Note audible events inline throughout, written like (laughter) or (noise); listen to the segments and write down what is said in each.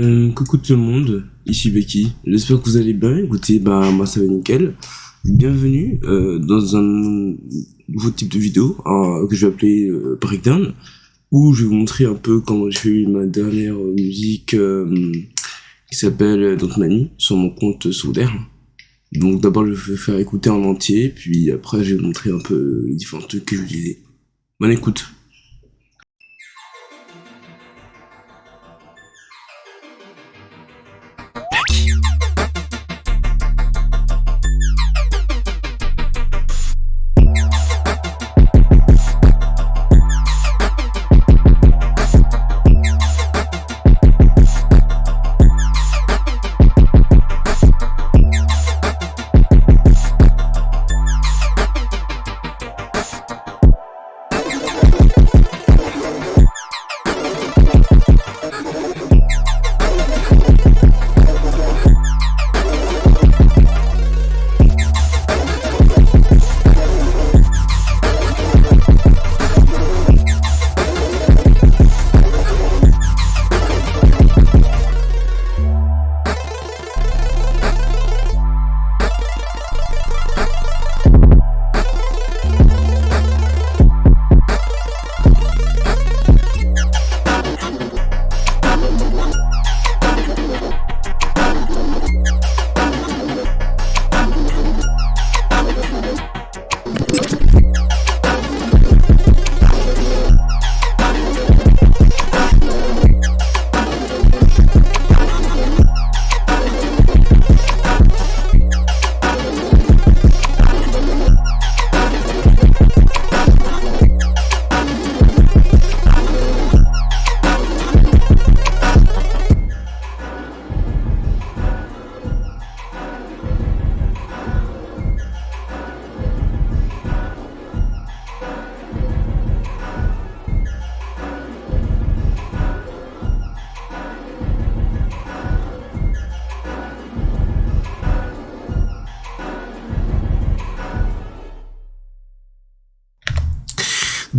Euh, coucou tout le monde, ici Becky. J'espère que vous allez bien. Écoutez, bah moi ça va nickel. Bienvenue euh, dans un nouveau type de vidéo euh, que je vais appeler euh, Breakdown, où je vais vous montrer un peu comment j'ai fait ma dernière musique euh, qui s'appelle Don't Mani sur mon compte secondaire. Donc d'abord je vais faire écouter en entier, puis après je vais vous montrer un peu les différents trucs que j'utilisais. Bonne écoute.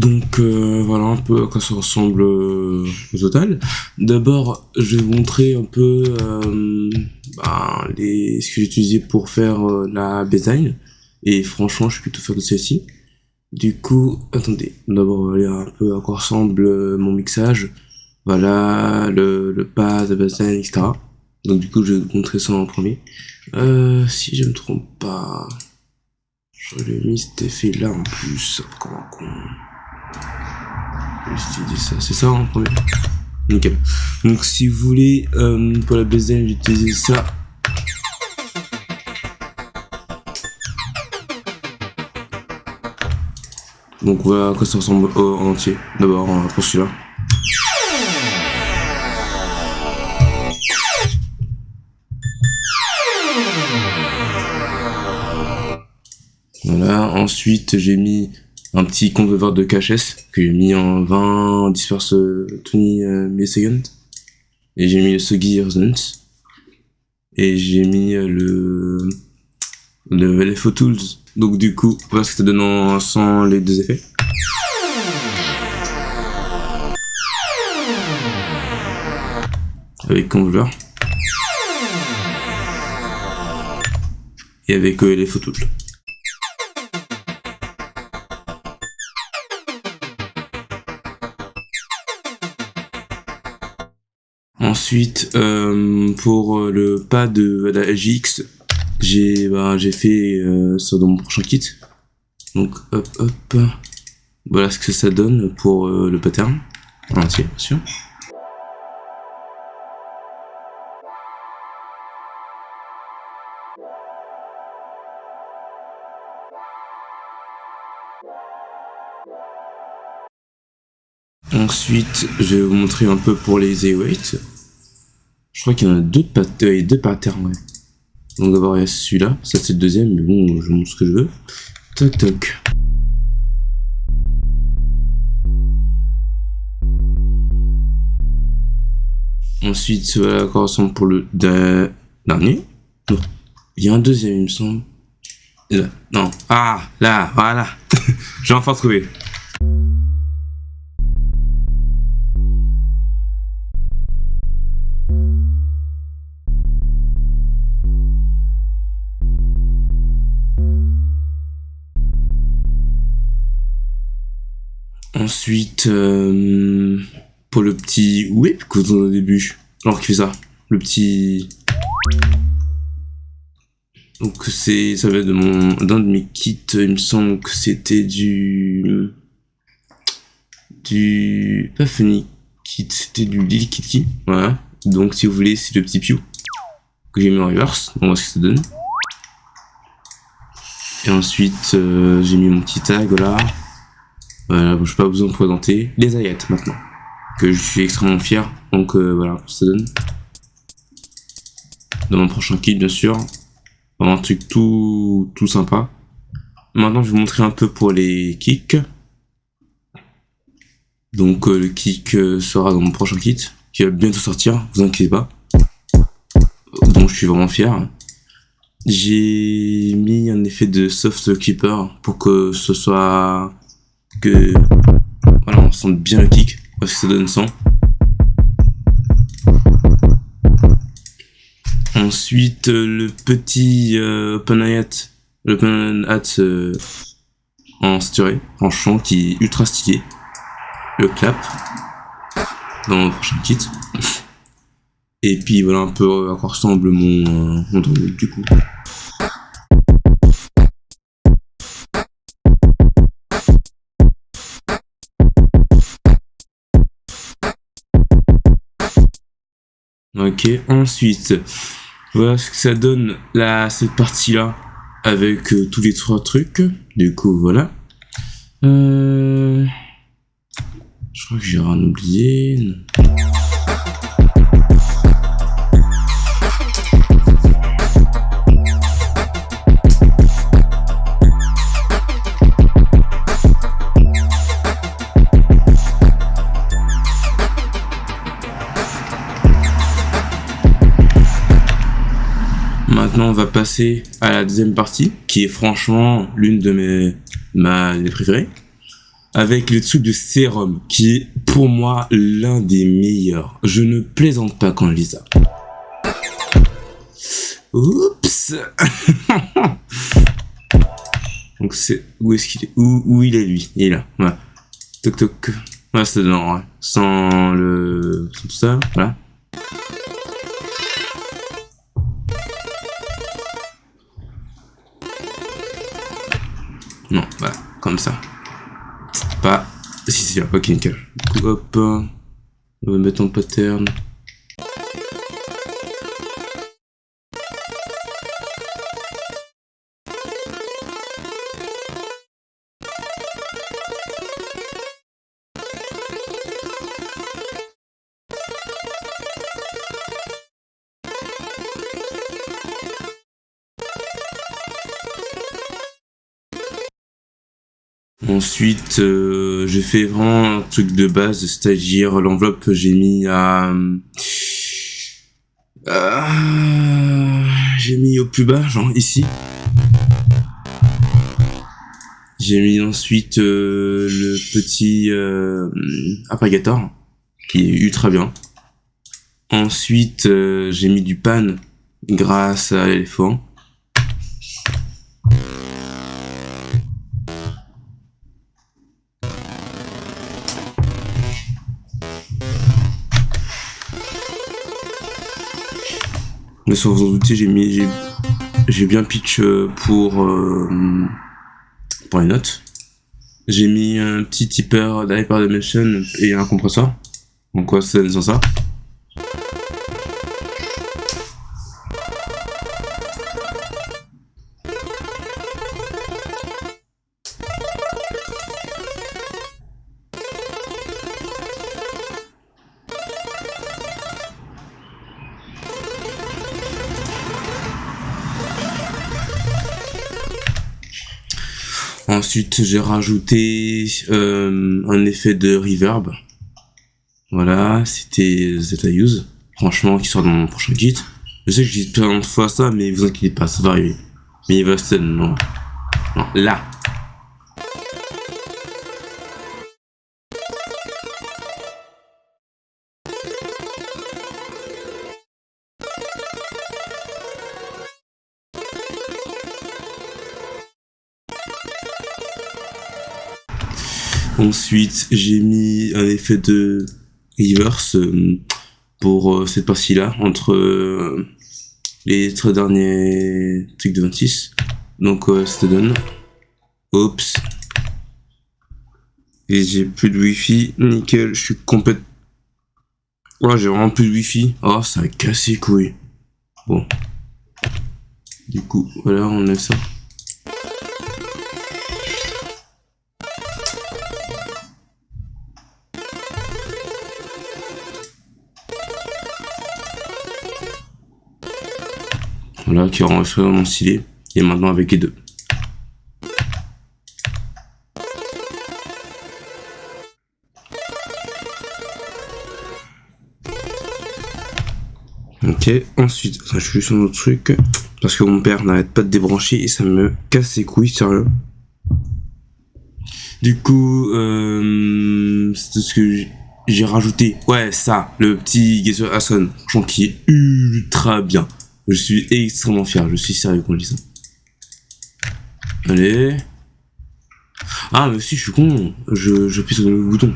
Donc euh, voilà un peu à quoi ça ressemble euh, au total. D'abord, je vais vous montrer un peu euh, bah, les, ce que j'ai utilisé pour faire euh, la design. Et franchement, je suis plutôt fier de celle-ci. Du coup, attendez, d'abord on va lire un peu à quoi ressemble euh, mon mixage. Voilà, le, le pad, la baseline, etc. Donc du coup, je vais vous montrer ça en premier. Euh, si je me trompe pas, j'aurais mis cet effet là en plus, comme un con. J'ai ça, c'est ça en premier? Nickel. Donc si vous voulez, euh, pour la baseline, j'utilise ça. Donc voilà à quoi ça ressemble euh, en entier. D'abord pour celui-là. Voilà, ensuite j'ai mis un petit convert de KHS que j'ai mis en 20 disperse 20 euh, milliseconds. Et j'ai mis le Sogi Resonance. Et j'ai mis euh, le, le LFO Tools. Donc du coup, voilà ce que ça donne sans les deux effets. Avec Convolver. Et avec euh, les photos. Ensuite, euh, pour euh, le pas de la j'ai bah, j'ai fait euh, ça dans mon prochain kit. Donc hop hop, voilà ce que ça donne pour le pattern. Ensuite, je vais vous montrer un peu pour les A-Weight. Je crois qu'il y en a deux, pat euh, deux patterns, ouais. Donc d'abord il y a celui-là, ça c'est le deuxième, mais bon, je montre ce que je veux. Toc toc. Ensuite, voilà quoi ressemble pour le de- dernier. Non, il y a un deuxième, il me semble. Là. Non, ah, là, voilà. (laughs) J'ai enfin trouvé. Ensuite, euh, pour le petit whip que vous au début, alors qu'il fait ça, le petit... Donc c'est, ça va de mon, d'un de mes kits, il me semble que c'était du, du, pas funny kit, c'était du Lily Kitty, voilà. Donc si vous voulez, c'est le petit Pew que j'ai mis en reverse, on va voir ce que ça donne. Et ensuite, euh, j'ai mis mon petit tag là. Voilà, je n'ai pas besoin de présenter. Les ayats maintenant, que je suis extrêmement fier. Donc euh, voilà, ça donne. Dans mon prochain kit, bien sûr. un truc tout, tout sympa. Maintenant, je vais vous montrer un peu pour les kicks. Donc euh, le kick sera dans mon prochain kit, qui va bientôt sortir, vous inquiétez pas. Donc je suis vraiment fier. J'ai mis un effet de soft keeper pour que ce soit que voilà on sente bien le kick parce que ça donne 100. Ensuite le petit euh, open hat, le open hat euh, en sturé, en chant qui est ultra stylé. Le clap dans mon prochain kit. (laughs) Et puis voilà un peu à quoi ressemble mon, euh, du coup. Ok, ensuite, voilà ce que ça donne là, cette partie-là, avec euh, tous les trois trucs. Du coup, voilà. Euh... Je crois que j'ai rien oublié. On va passer à la deuxième partie, qui est franchement l'une de mes ma préférées, avec le truc de sérum, qui est pour moi l'un des meilleurs. Je ne plaisante pas quand je dis ça. Oups (laughs) Donc c'est... Où est-ce qu'il est, où, où, il est lui? Il est là. Toc toc. C'est dedans, Sans le... Sans tout ça, voilà. Non, voilà, comme ça. Pas... Si, si, ok, nickel. Du coup, hop, on va mettre en pattern. Ensuite, euh, j'ai fait vraiment un truc de base, c'est-à-dire l'enveloppe que j'ai mis à... Euh, j'ai mis au plus bas, genre ici. J'ai mis ensuite euh, le petit euh, apagator, qui est ultra bien. Ensuite, j'ai mis du pan grâce à l'éléphant. Mais sans vous en douter, j'ai mis, j'ai bien pitch euh, pour, euh, pour les notes. J'ai mis un petit tipper d'Hyperdimension et un compresseur. Donc quoi, sans ça. Ensuite, j'ai rajouté euh, un effet de reverb. Voilà, c'était Zeta Use. Franchement, qui sort dans mon prochain kit. Je sais que j'ai dit plein de fois ça, mais vous inquiétez pas, ça va arriver. Mais il va se... Non. Non, là. Ensuite, j'ai mis un effet de reverse euh, pour euh, cette partie-là, entre euh, les trois derniers trucs de 26. Donc, ça donne. Oups. Et j'ai plus de wifi. Nickel, je suis complètement... Oh, j'ai vraiment plus de wifi. Oh, ça a cassé couille. Bon. Du coup, voilà, on a ça. Voilà, qui rend vraiment stylé. Et maintenant avec les deux. Ok, ensuite, je suis juste un autre truc. Parce que mon père n'arrête pas de débrancher et ça me casse les couilles, sérieux. Du coup, euh, c'est ce que j'ai rajouté. Ouais, ça, le petit Gesso Ason, franchement, qui est ultra bien. Je suis extrêmement fier, je suis sérieux quand je dis ça. Allez. Ah, mais si, je suis con. Je, je sur le bouton.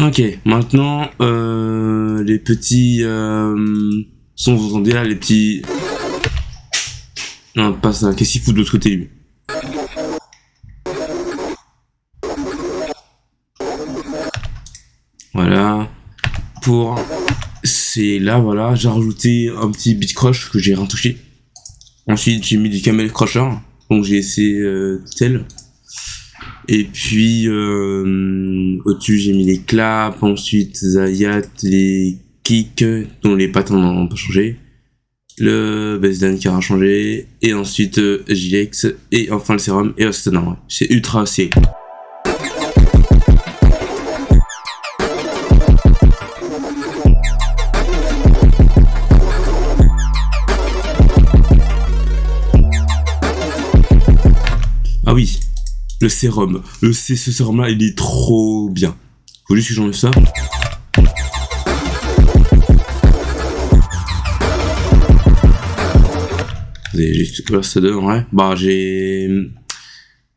Ok, maintenant, euh, les petits... Euh, sont, vous entendez là, les petits... Non, pas ça. Qu'est-ce qu'il fout de l'autre côté, Voilà. Pour c'est là, voilà, j'ai rajouté un petit beat crush que j'ai rien touché. Ensuite, j'ai mis du camel crusher, donc j'ai essayé euh, tel. Et puis, euh, au-dessus, j'ai mis les claps, ensuite Zayat, les kicks, dont les patterns n'ont pas changé. Le baseline qui aura changé, et ensuite euh, et enfin le sérum, et c'est ultra assez. Le sérum. Le, ce sérum là, il est trop bien. Faut juste que j'enlève ça. Voilà, ça donne, ouais. Bah, j'ai...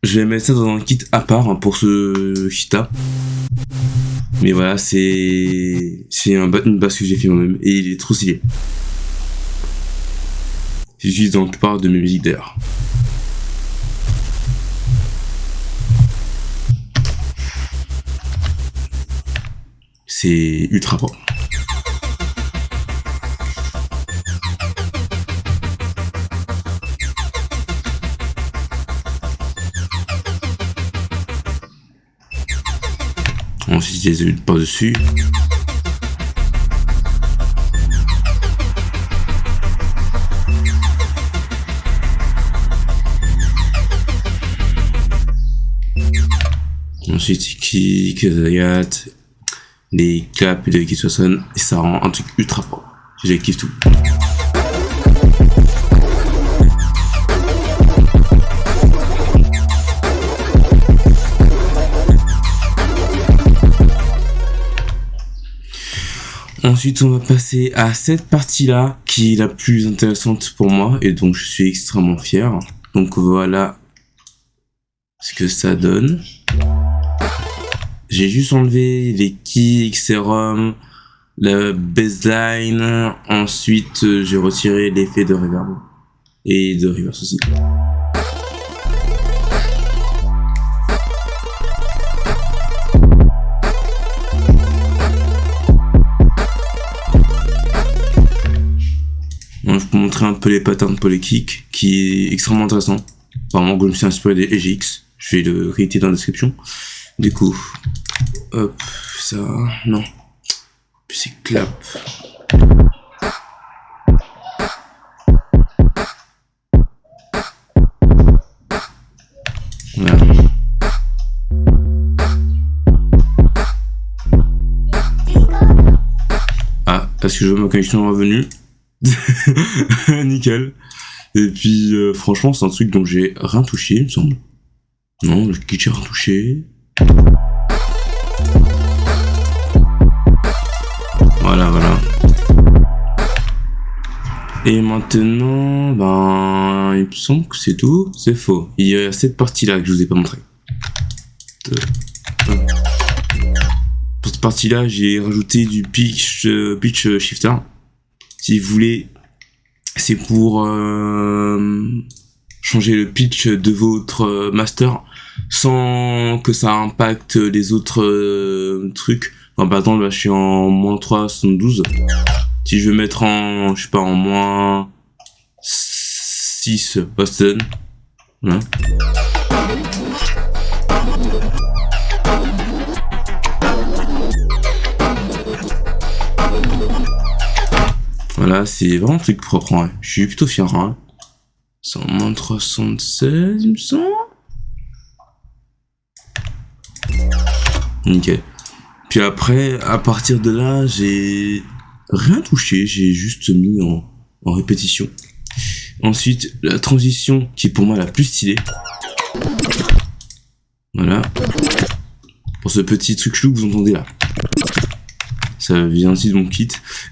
Je vais mettre ça dans un kit à part hein, pour ce kit là. Mais voilà, c'est... C'est un, une base que j'ai fait moi-même et il est trop stylé. J'utilise dans la plupart de mes musiques d'ailleurs. C'est ultra bon. Ensuite, les huiles par-dessus. Ensuite, kick, zayat, des claps et des qui et ça rend un truc ultra propre. J'ai kiffe tout. Ensuite, on va passer à cette partie-là, qui est la plus intéressante pour moi, et donc je suis extrêmement fier. Donc voilà ce que ça donne. J'ai juste enlevé les kicks, serum, la baseline. Ensuite, euh, j'ai retiré l'effet de reverb. Et de reverse aussi. je peux montrer un peu les patterns pour les kicks, qui est extrêmement intéressant. Vraiment, je me suis inspiré des EGX. Je vais le réitérer dans la description. Du coup, hop, ça, non. Puis c'est clap. Ah, parce que je vois ma connexion revenue. (laughs) Nickel. Et puis, euh, franchement, c'est un truc dont j'ai rien touché, il me semble. Non, le kit j'ai rien touché. Voilà, voilà. Et maintenant, ben, il me semble que c'est tout. C'est faux. Il y a cette partie-là que je vous ai pas montré. Pour cette partie-là, j'ai rajouté du pitch, euh, pitch shifter. Si vous voulez, c'est pour euh, changer le pitch de votre master sans que ça impacte les autres euh, trucs. Par exemple, là, je suis en moins 3,72. Si je veux mettre en, je sais pas, en moins 6 Boston. Voilà. Voilà, c'est vraiment un truc propre, hein. je suis plutôt fier. Hein. C'est en moins 316, il me semble. Nickel. Puis après, à partir de là, j'ai rien touché, j'ai juste mis en, répétition. Ensuite, la transition qui est pour moi la plus stylée. Voilà. Pour ce petit truc chelou que vous entendez là. Ça vient aussi de mon kit.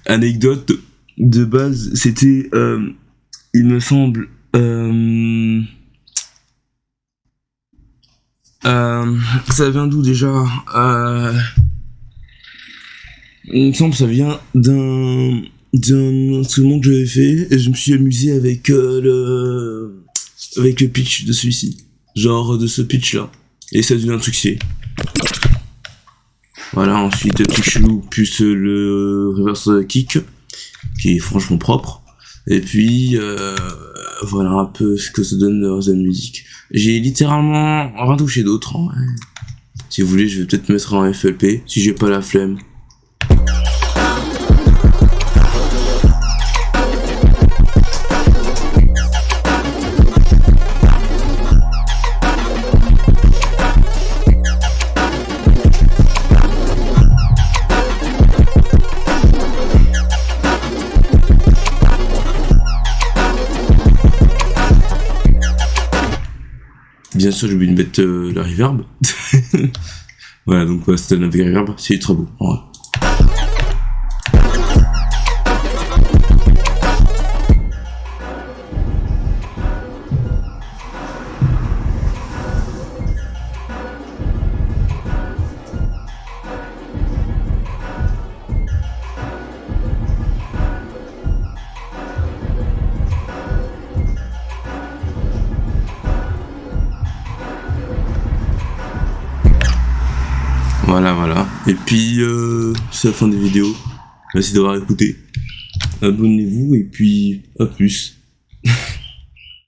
Anecdote de base, c'était, euh, il me semble, euh, euh, ça vient d'où déjà? Il me semble que ça vient d'un d'un instrument que j'avais fait et je me suis amusé avec euh, le avec le pitch de celui-ci, genre de ce pitch là. Et ça devient un succès. Voilà, ensuite chelou plus le reverse kick qui est franchement propre. Et puis euh, voilà un peu ce que ça donne dans la musique. J'ai littéralement rien touché d'autre. Si vous voulez, je vais peut-être mettre en FLP si j'ai pas la flemme. Bien sûr, j'ai oublié de mettre euh, la reverb. (laughs) voilà, donc ouais, c'était la reverb, c'est très beau. Puis, euh, c'est la fin des vidéos. Merci d'avoir écouté. Abonnez-vous et puis, à plus.